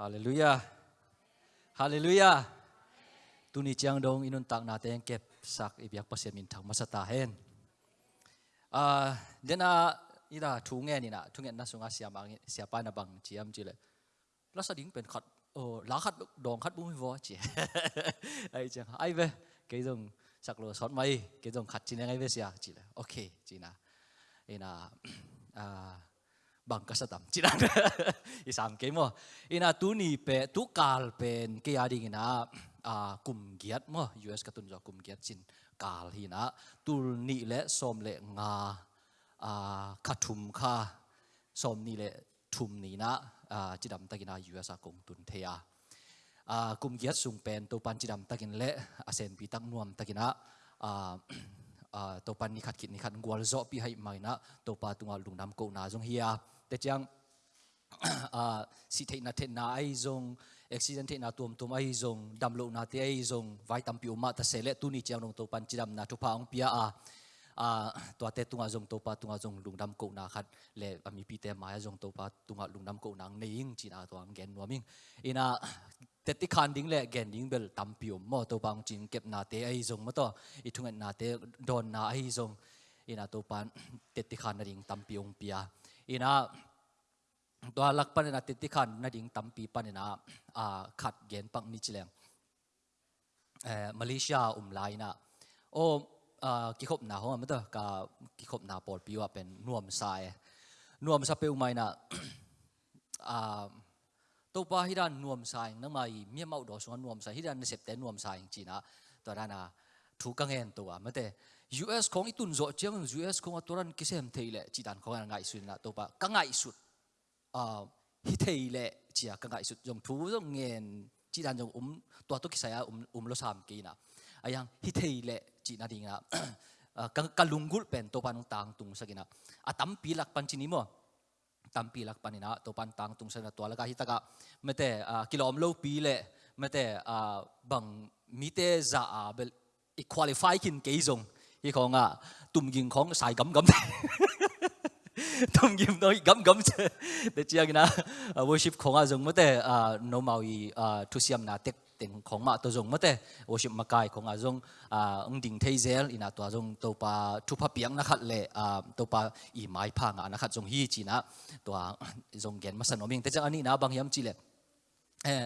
Hallelujah. Hallelujah. Tuni chiang dong inun tak na teng kep sak ibyak pasem in thang masata hen. Ah dena ida thunge ni na thunge na sunga sia mang sia pa na bang chiam chi chile. La sa ding pen khat, o, la khat dong khat bumi vo chi. Ai chang, ai ve cái dòng sak lo sot mai cái dòng khat chin ngai ve sia chile. Okay china. Ina à บังกสตัมจินังอีสามเกมว่าอินาตุนีเป็ตุกาลเป็นเกียดิงนะคุมเกียรติมั้ยูเอสกัตุนจอคุมเกียรติจินกาลฮีนะตุนีเละสมเลงาขัดทุมค่าสมนีเละทุมนีนะจิดัมตะกินายูเอสกงตุนเทียคุมเกียรติสูงเป็นตัวปันจิดัมตะกินเละอาเซนปีตั้งนวมตะกินา Ờ, takina pan ni khat kit ni khat gwal zo pi hai mai na to pa tunga lungnam ko na jong hiya te chang a ờ, si thei na the na ai zong, accident the na tum tum ai zong, dam lo na te ai zong, vai tam pi ma ta sele tu ni chang nong to pan chiram na thu pa ong pia a. Ờ, a to te tunga zong to pa tunga zong lungnam ko na khat le ami pi te ma zong to pa tunga lungnam ko nang neing china to ang gen noming ina แต่ที่คันดิ้งแหละแกนดิ้งเบลตั้มพิวมอตัวบางจริงเก็บนาเตไอซงมาต่ออีทุงเงินนาเตโดนนาไอซงอีน่าตัวปันเตติคันนาดิ้งตั้มพิวมเปียอีน่าตัวหลักปันนาเตติคันนาดิ้งตั้มปีปันนาอ่าขัดแกนปังนิจเลงเอ่อมาเลเซียอุ้มไลน่ะโอ้กิขบนาหัวมันต้อกับกิขบนาปอดพิว่าเป็นน่วมสายน่วมสเปลไม่น่ะอ่า tàu pa hi ran nuam sai nang mai mi mau do so nuam sai hi ran tên nuông nuam sai chi na to ra na thu căng kang en to à. ma te US khong i tun zo chiang US khong atoran kisem theile chi dan khong ngai suin na to pa ka ngai sut a hi lệ, chỉ a ka ngại sụt. Jong thu jong ngen chỉ dan jong um to to kisaya um um lo sam ki na ayang hi theile chi na ding na kalunggul pen to pa nong tang tung sakina atam pilak pan chi ni mo tampi lak panina to pan tang tung sen to laka hitaka mete ah, kilom lo pi le, mete ah, bang mite za a bel, i qualify kin ke zong. Hi khong a tum ging khong sai gam gam. Tum gim noi gam gam che. De chiang na worship khong a zong. Mete no mau i thu siam na tek. ติงของมาตัวจงมาเตะโอชิมากายของอาจงอ่าดิ่งเทเซลอินาตัวจงตัวปลาทุพเพียงนะครับเลยอ่าตัวปลาอีไม้พังอะนะครับจงฮีจีนะตัวจงเกณฑ์มาสนมิงแต่จังอันนี้นะบางยามจีเละเออ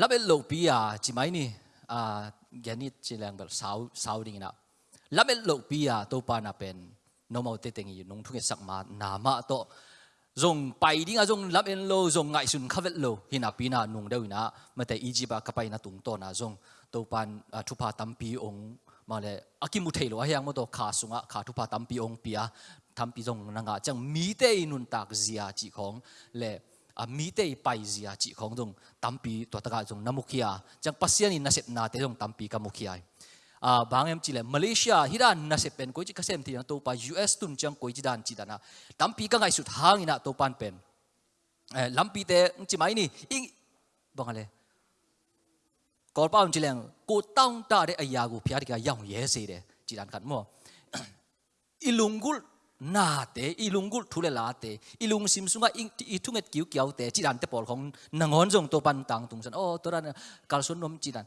ลับเอลโลปีอะจีไม่นี่อ่าเกนนี่จีแรงแบบสาวสาวดิ่งนะลับเอลโลปีอะตัวปลาน่ะเป็นโนมเอาเตติงอยู่นุ่งทุกข์สักมานามาโต มีเตยนุนตากเสียจีของเลอามีเตยไปเสียจีของจงตัมปีตัวตะกาจงนามุขียจังปัสยานินาเสตนาเตจงตัมปีกัมุขีย à bang em chỉ là Malaysia hiran na se pen ko chi kasem ti to pa US tun chang ko chi dan chi dana tampi ka ngai sut hang ina to pan pen eh lampi te chi mai ni ing bangale kol pa chi leng ko tang ta de aya gu phya ka yang ye se de chi dan kan mo ilungul na te ilungul thule la te ilung sim sunga ing i thunget kiu kiau te chi dan te pol khong nangon jong to pan tang tung san o to ran kal sun nom chi dan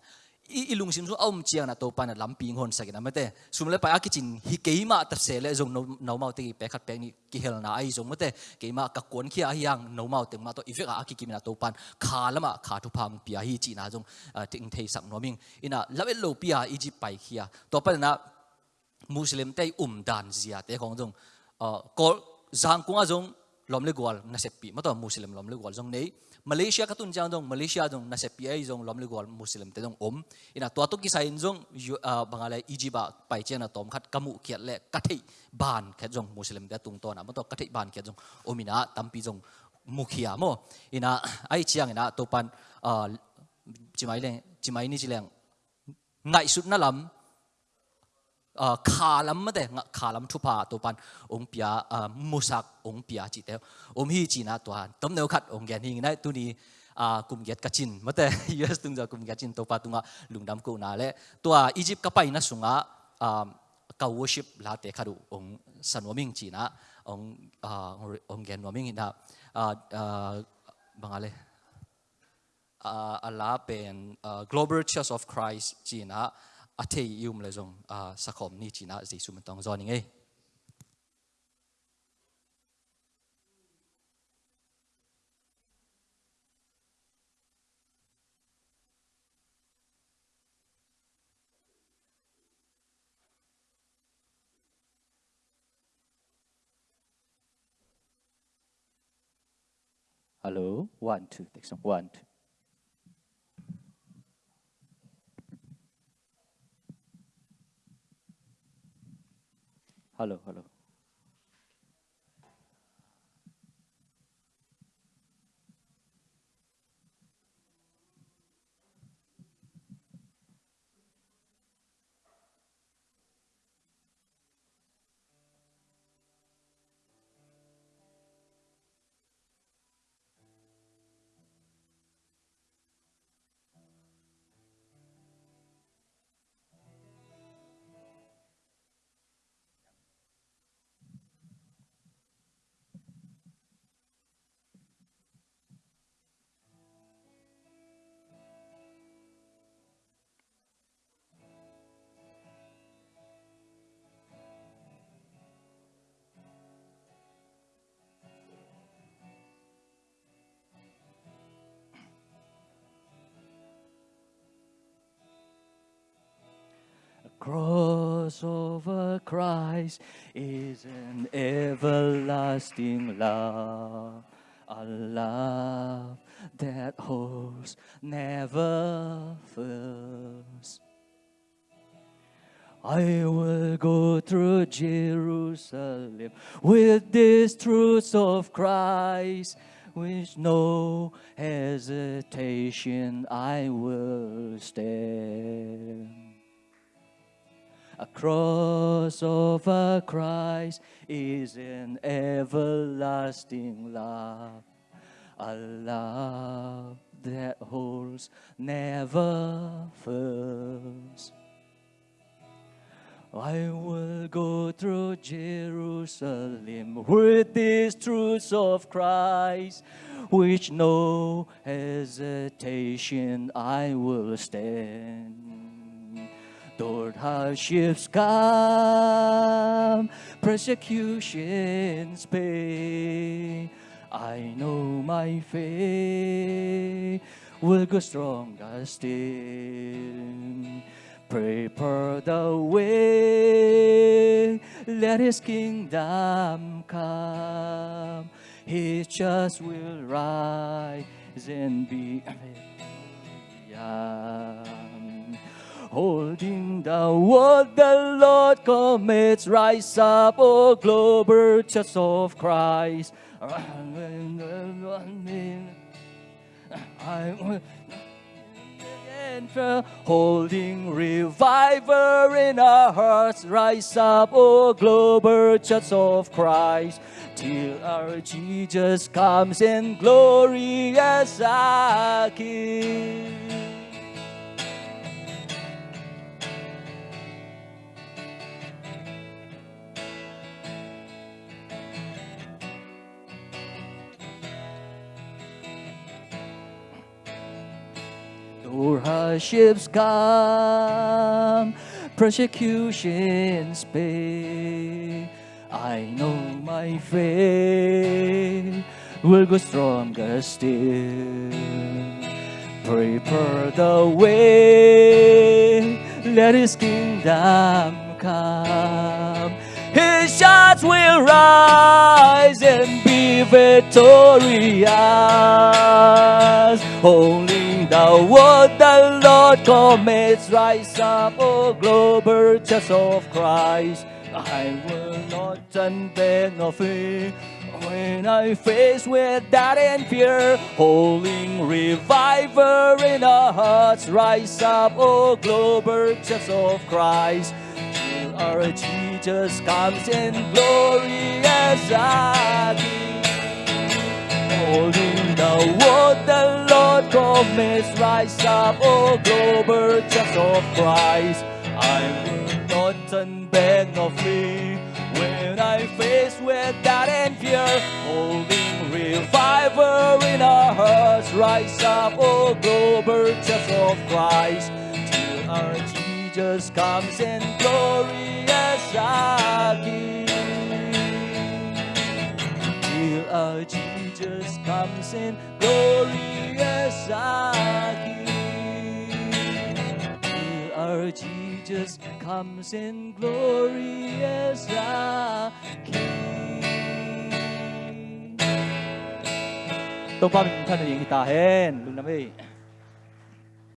一一弄清楚，我们讲那多半的南边看啥个，那么的，所以嘞，把阿几件去起码特色嘞，种脑脑毛的白卡白尼，去黑那哎种么的，起码各管起阿样脑毛的嘛，都伊个阿几件那多半卡了嘛，卡土旁边阿几那种呃，听听上农民，伊那拉尾路边阿伊只白起啊，多半那穆斯林在 umdan 丹子啊，在讲种呃，个上公阿种。ลมเลกวลนั่นเสพปีมาต่อมุสลิมลมเลกวลตรงนี้ Malaysia katun jang dong Malaysia dong na PI dong lom legol Muslim te dong om ina to to kisai dong bangala ijiba pai chen na tom khat kamu kiat le kathei ban khat dong Muslim te tung to na ma to kathei ban khat dong omina tampi dong mukhia mo ina ai chiang ina to pan chimai le chimai ni chileng ngai sut na lam ขาลัมมาเดงขาลัมทุพาตัวปันองเปียมุสักองเปียจิตเตอมฮีจีน่าตัวต้มเนื้อขัดองแกนหิงได้ตัวนี้กุมเกียกัจินมาแต่ยูเอสตุงจะกุมเกียจินตัวปัตุงะลุงดำกูนาเลตัวอียิปต์ก็ไปนะสุงะกาวชิปลาเตคารุองสันวมิงจีน่าององแกนวมิงนะบังอะไรอ่าอาลาเป็นอ่า global church of Christ จีน่า a te yum le zong a à, sakhom ni china zai sum tong zoning e Hello, one, two, take some, one, two. Hello hello hello. Crossover Christ is an everlasting love, a love that holds, never fails. I will go through Jerusalem with these truths of Christ, with no hesitation I will stand. A cross of Christ is an everlasting love, a love that holds, never fails. I will go through Jerusalem with these truths of Christ, which no hesitation I will stand. Hardships come, persecutions pay. I know my faith will go stronger still. Prepare the way, let His kingdom come. His just will rise and be young. Holding the word the Lord commits, rise up, O global church of Christ. Holding reviver in our hearts, rise up, O global church of Christ, till our Jesus comes in glory as our King. Though hardships come, persecutions pay. I know my faith will go stronger still. Prepare the way, let His kingdom come. His shots will rise and be victorious. Only the word the Lord commits, rise up, O global church of Christ. I will not turn back nor when I face with doubt and fear. Holding reviver in our hearts, rise up, O global church of Christ. Till our Jesus comes in glory as King. Holding the word the Lord commits, rise up, O global church of Christ. I will not turn back nor flee when I face with doubt and fear. Holding reviver in our hearts, rise up, O global church of Christ. Till our Jesus comes in glorious again. Till our Jesus comes in glorious again. Till our Jesus comes in glorious again. Đi.